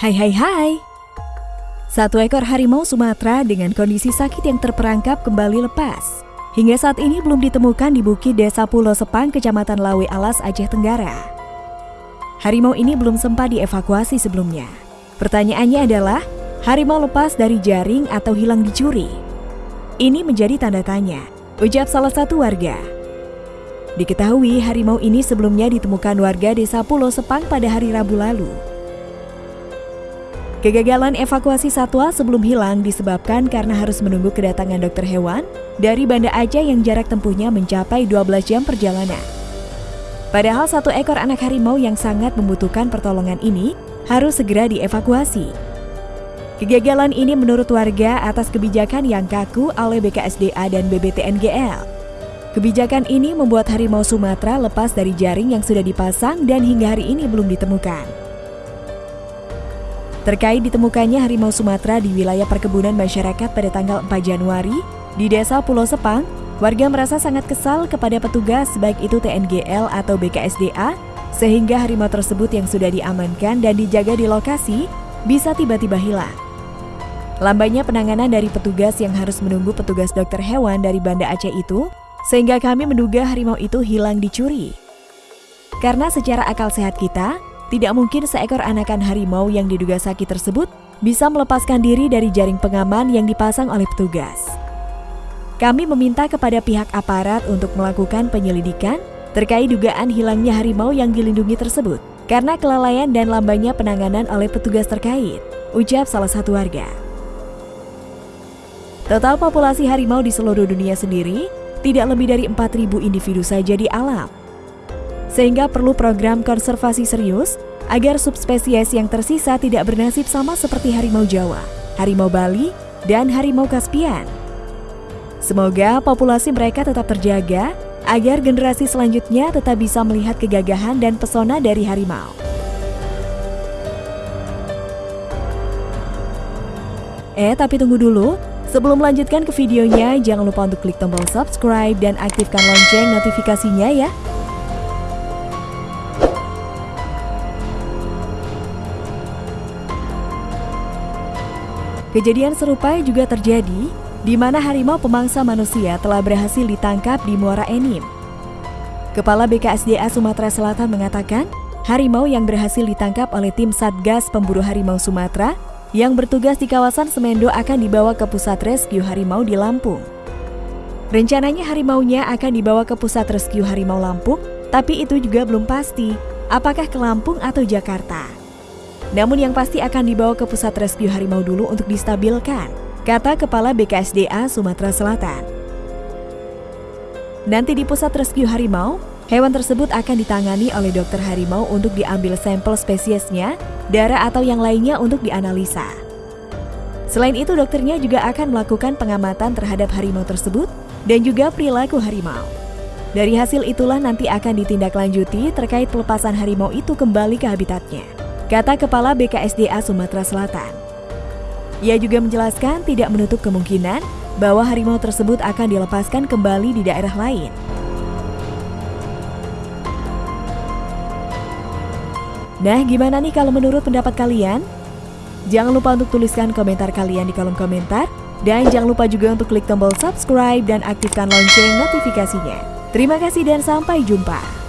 Hai hai hai Satu ekor harimau Sumatera dengan kondisi sakit yang terperangkap kembali lepas Hingga saat ini belum ditemukan di bukit desa Pulau Sepang, Kecamatan Lawe Alas, Aceh Tenggara. Harimau ini belum sempat dievakuasi sebelumnya. Pertanyaannya adalah, harimau lepas dari jaring atau hilang dicuri? Ini menjadi tanda tanya, ucap salah satu warga. Diketahui harimau ini sebelumnya ditemukan warga desa Pulau Sepang pada hari Rabu lalu. Kegagalan evakuasi satwa sebelum hilang disebabkan karena harus menunggu kedatangan dokter hewan dari Banda Aceh yang jarak tempuhnya mencapai 12 jam perjalanan. Padahal satu ekor anak harimau yang sangat membutuhkan pertolongan ini harus segera dievakuasi. Kegagalan ini menurut warga atas kebijakan yang kaku oleh BKSDA dan BBTNGL. Kebijakan ini membuat harimau Sumatera lepas dari jaring yang sudah dipasang dan hingga hari ini belum ditemukan. Terkait ditemukannya harimau Sumatera di wilayah perkebunan masyarakat pada tanggal 4 Januari di Desa Pulau Sepang, warga merasa sangat kesal kepada petugas baik itu TNGL atau BKSDA sehingga harimau tersebut yang sudah diamankan dan dijaga di lokasi bisa tiba-tiba hilang. Lambannya penanganan dari petugas yang harus menunggu petugas dokter hewan dari Banda Aceh itu, sehingga kami menduga harimau itu hilang dicuri. Karena secara akal sehat kita, tidak mungkin seekor anakan harimau yang diduga sakit tersebut bisa melepaskan diri dari jaring pengaman yang dipasang oleh petugas. Kami meminta kepada pihak aparat untuk melakukan penyelidikan terkait dugaan hilangnya harimau yang dilindungi tersebut karena kelalaian dan lambannya penanganan oleh petugas terkait, ucap salah satu warga. Total populasi harimau di seluruh dunia sendiri tidak lebih dari 4.000 individu saja di alam sehingga perlu program konservasi serius agar subspesies yang tersisa tidak bernasib sama seperti harimau Jawa, harimau Bali, dan harimau Kaspian. Semoga populasi mereka tetap terjaga agar generasi selanjutnya tetap bisa melihat kegagahan dan pesona dari harimau. Eh, tapi tunggu dulu. Sebelum melanjutkan ke videonya, jangan lupa untuk klik tombol subscribe dan aktifkan lonceng notifikasinya ya. Kejadian serupa juga terjadi di mana harimau pemangsa manusia telah berhasil ditangkap di Muara Enim. Kepala BKSDA Sumatera Selatan mengatakan, harimau yang berhasil ditangkap oleh tim Satgas Pemburu Harimau Sumatera yang bertugas di kawasan Semendo akan dibawa ke pusat rescue harimau di Lampung. Rencananya harimaunya akan dibawa ke pusat rescue harimau Lampung, tapi itu juga belum pasti apakah ke Lampung atau Jakarta. Namun yang pasti akan dibawa ke pusat rescue harimau dulu untuk distabilkan, kata Kepala BKSDA Sumatera Selatan. Nanti di pusat rescue harimau, hewan tersebut akan ditangani oleh dokter harimau untuk diambil sampel spesiesnya, darah atau yang lainnya untuk dianalisa. Selain itu, dokternya juga akan melakukan pengamatan terhadap harimau tersebut dan juga perilaku harimau. Dari hasil itulah nanti akan ditindaklanjuti terkait pelepasan harimau itu kembali ke habitatnya kata Kepala BKSDA Sumatera Selatan. Ia juga menjelaskan tidak menutup kemungkinan bahwa harimau tersebut akan dilepaskan kembali di daerah lain. Nah, gimana nih kalau menurut pendapat kalian? Jangan lupa untuk tuliskan komentar kalian di kolom komentar. Dan jangan lupa juga untuk klik tombol subscribe dan aktifkan lonceng notifikasinya. Terima kasih dan sampai jumpa.